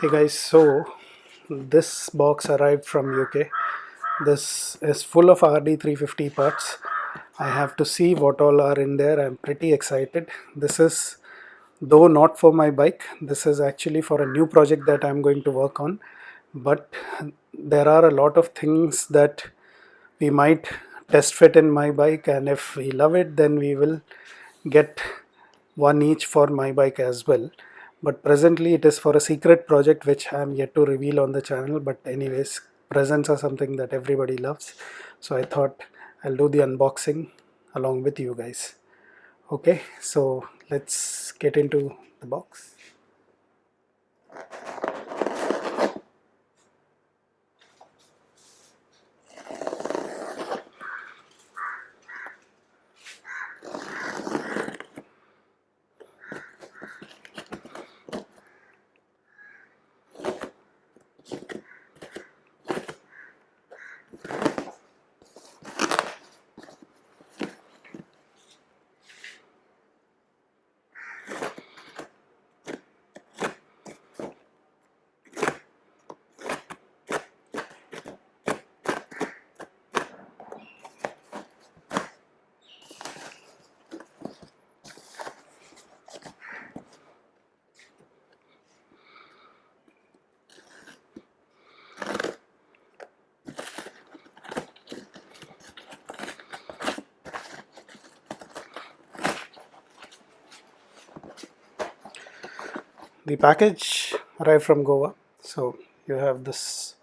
Hey guys, so this box arrived from UK. This is full of RD350 parts. I have to see what all are in there. I'm pretty excited. This is, though not for my bike, this is actually for a new project that I'm going to work on. But there are a lot of things that we might test fit in my bike, and if we love it, then we will get one each for my bike as well but presently it is for a secret project which I am yet to reveal on the channel. But anyways presents are something that everybody loves. So I thought I'll do the unboxing along with you guys. Okay so let's get into the box the package arrived from Goa. So you have this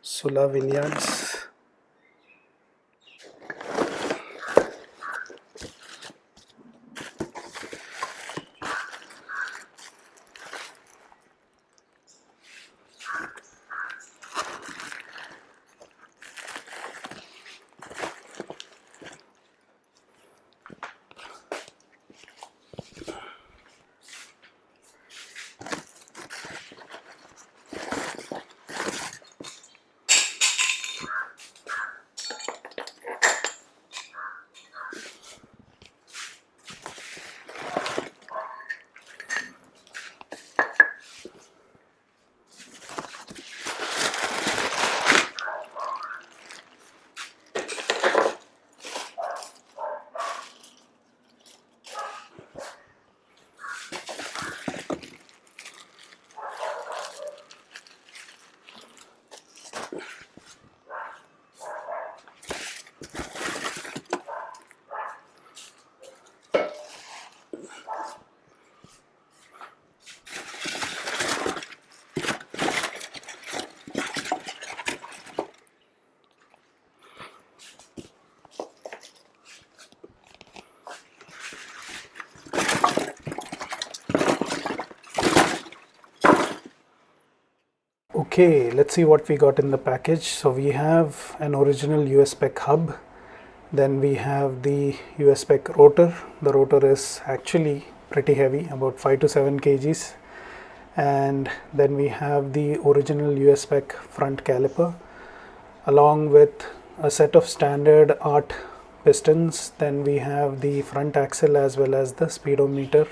Sula vineyards okay let's see what we got in the package. So we have an original USPEC hub. Then we have the USPEC rotor. The rotor is actually pretty heavy about 5 to 7 kgs. And then we have the original USPEC front caliper. Along with a set of standard art pistons then we have the front axle as well as the speedometer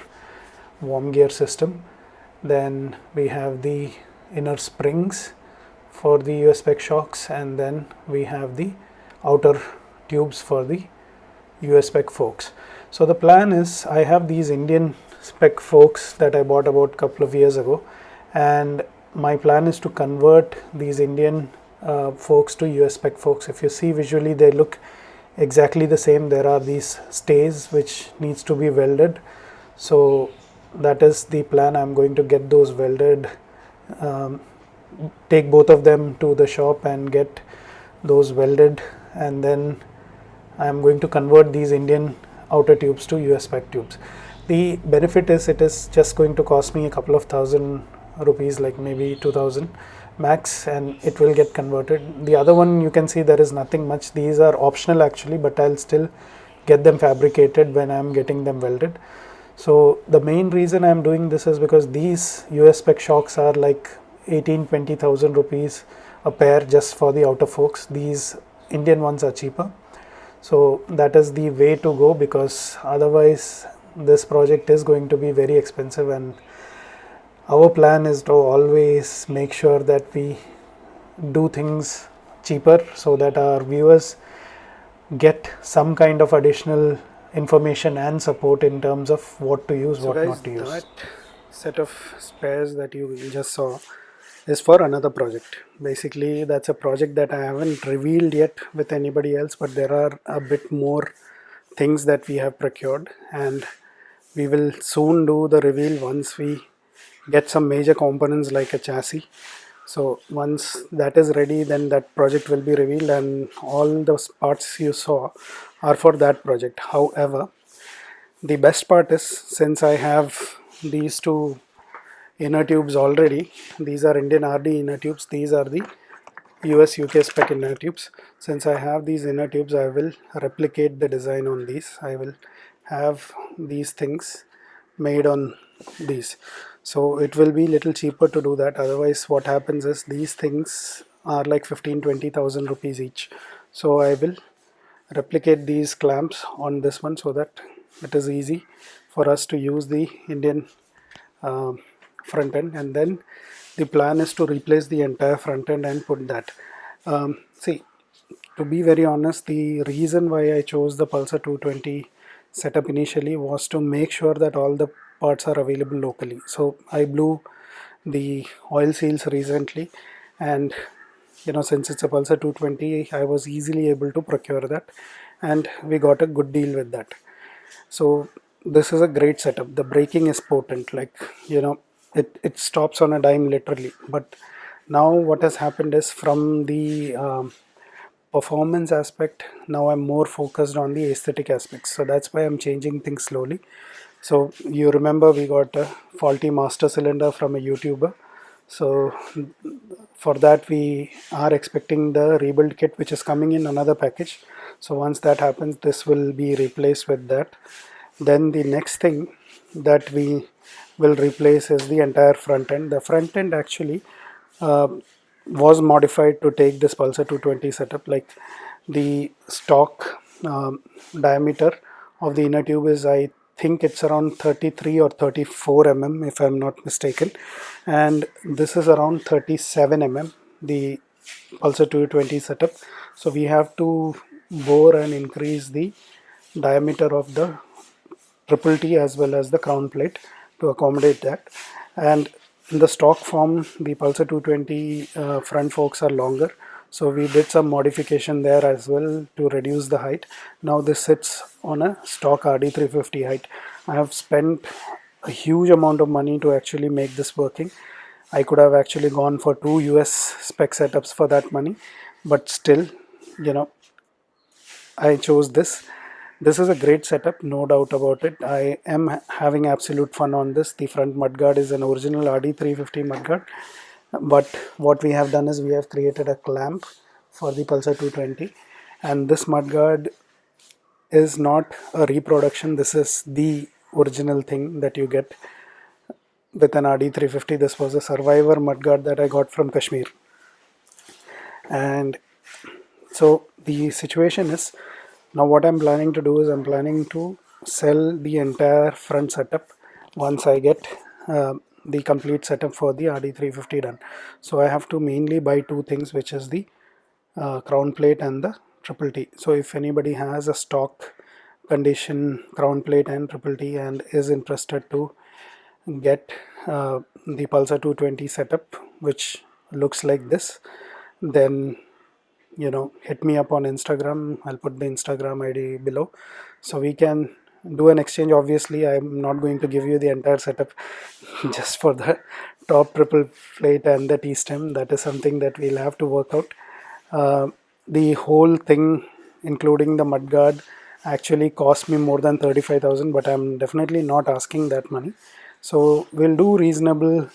worm gear system. Then we have the inner springs for the US spec shocks and then we have the outer tubes for the US spec forks. So the plan is I have these Indian spec forks that I bought about a couple of years ago and my plan is to convert these Indian uh, forks to US spec forks. If you see visually they look exactly the same there are these stays which needs to be welded so that is the plan I'm going to get those welded um, take both of them to the shop and get those welded and then I am going to convert these Indian outer tubes to US spec tubes. The benefit is it is just going to cost me a couple of thousand rupees like maybe 2000 max and it will get converted. The other one you can see there is nothing much these are optional actually but I'll still get them fabricated when I'm getting them welded. So the main reason I'm doing this is because these US spec shocks are like 18 20,000 rupees a pair just for the outer forks. These Indian ones are cheaper. So that is the way to go because otherwise this project is going to be very expensive and our plan is to always make sure that we do things cheaper so that our viewers get some kind of additional information and support in terms of what to use, so what guys, not to use. That set of spares that you just saw is for another project. Basically, that's a project that I haven't revealed yet with anybody else, but there are a bit more things that we have procured and we will soon do the reveal once we get some major components like a chassis so once that is ready then that project will be revealed and all those parts you saw are for that project. However the best part is since I have these two inner tubes already these are Indian RD inner tubes these are the US UK spec inner tubes. Since I have these inner tubes I will replicate the design on these. I will have these things made on these so it will be little cheaper to do that. Otherwise what happens is these things are like 15 20000 rupees each. So I will replicate these clamps on this one so that it is easy for us to use the Indian uh, front end. And then the plan is to replace the entire front end and put that. Um, see to be very honest the reason why I chose the Pulsar 220 setup initially was to make sure that all the parts are available locally. So I blew the oil seals recently and you know since it's a Pulsar 220 I was easily able to procure that and we got a good deal with that. So this is a great setup. The braking is potent like you know it, it stops on a dime literally. But now what has happened is from the um, performance aspect now I'm more focused on the aesthetic aspects. So that's why I'm changing things slowly so you remember we got a faulty master cylinder from a YouTuber. So for that we are expecting the rebuild kit which is coming in another package. So once that happens this will be replaced with that. Then the next thing that we will replace is the entire front end. The front end actually uh, was modified to take this Pulsar 220 setup like the stock um, diameter of the inner tube is I think it's around 33 or 34 mm if I'm not mistaken. And this is around 37 mm the Pulsar 220 setup. So we have to bore and increase the diameter of the triple T as well as the crown plate to accommodate that. And in the stock form the Pulsar 220 uh, front forks are longer so we did some modification there as well to reduce the height. Now this sits on a stock RD350 height. I have spent a huge amount of money to actually make this working. I could have actually gone for two US spec setups for that money but still you know I chose this. This is a great setup no doubt about it. I am having absolute fun on this. The front mudguard is an original RD350 mudguard but what we have done is we have created a clamp for the Pulsar 220 and this mudguard is not a reproduction. This is the original thing that you get with an RD350 this was a survivor mudguard that I got from Kashmir. And so the situation is now what I'm planning to do is I'm planning to sell the entire front setup once I get uh, the complete setup for the RD350 done. So I have to mainly buy two things which is the uh, crown plate and the triple T. So if anybody has a stock condition crown plate and triple T and is interested to get uh, the Pulsar 220 setup which looks like this then you know hit me up on Instagram I'll put the Instagram ID below so we can do an exchange obviously I'm not going to give you the entire setup just for the top triple plate and the T-stem. That is something that we'll have to work out. Uh, the whole thing including the mudguard actually cost me more than 35,000 but I'm definitely not asking that money. So we'll do reasonable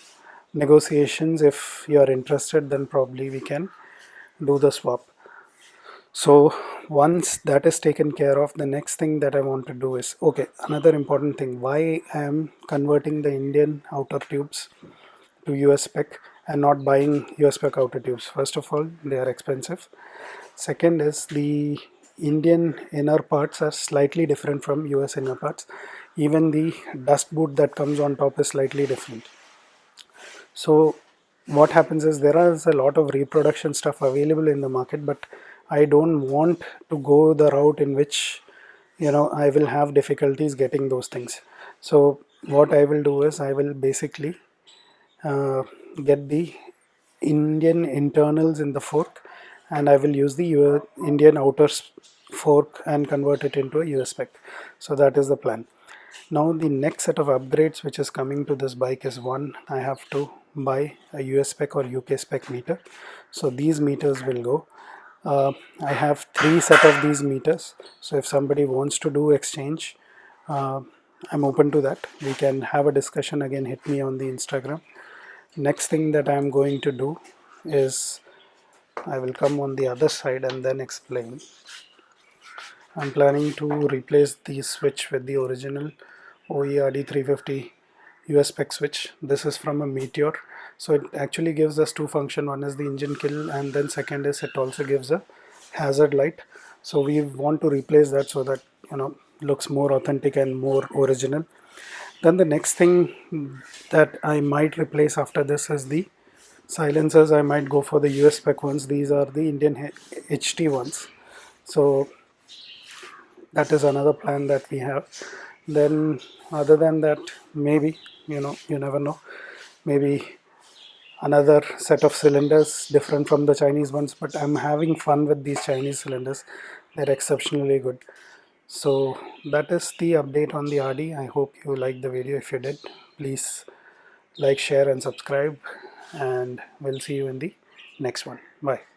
negotiations. If you're interested then probably we can do the swap so once that is taken care of the next thing that I want to do is okay another important thing. Why I am converting the Indian outer tubes to US spec and not buying US spec outer tubes? First of all they are expensive. Second is the Indian inner parts are slightly different from US inner parts. Even the dust boot that comes on top is slightly different. So what happens is there is a lot of reproduction stuff available in the market but I don't want to go the route in which you know I will have difficulties getting those things. So what I will do is I will basically uh, get the Indian internals in the fork and I will use the Indian outer fork and convert it into a US spec. So that is the plan. Now the next set of upgrades which is coming to this bike is one I have to buy a US spec or UK spec meter. So these meters will go uh, I have three set of these meters. So if somebody wants to do exchange uh, I'm open to that. We can have a discussion again. Hit me on the Instagram. Next thing that I'm going to do is I will come on the other side and then explain. I'm planning to replace the switch with the original OERD350 US spec switch. This is from a Meteor so it actually gives us two function. One is the engine kill and then second is it also gives a hazard light. So we want to replace that so that you know looks more authentic and more original. Then the next thing that I might replace after this is the silencers. I might go for the US spec ones. These are the Indian HT ones. So that is another plan that we have. Then other than that maybe you know you never know. Maybe another set of cylinders different from the Chinese ones but I'm having fun with these Chinese cylinders. They're exceptionally good. So that is the update on the RD I hope you liked the video. If you did please like share and subscribe and we'll see you in the next one. Bye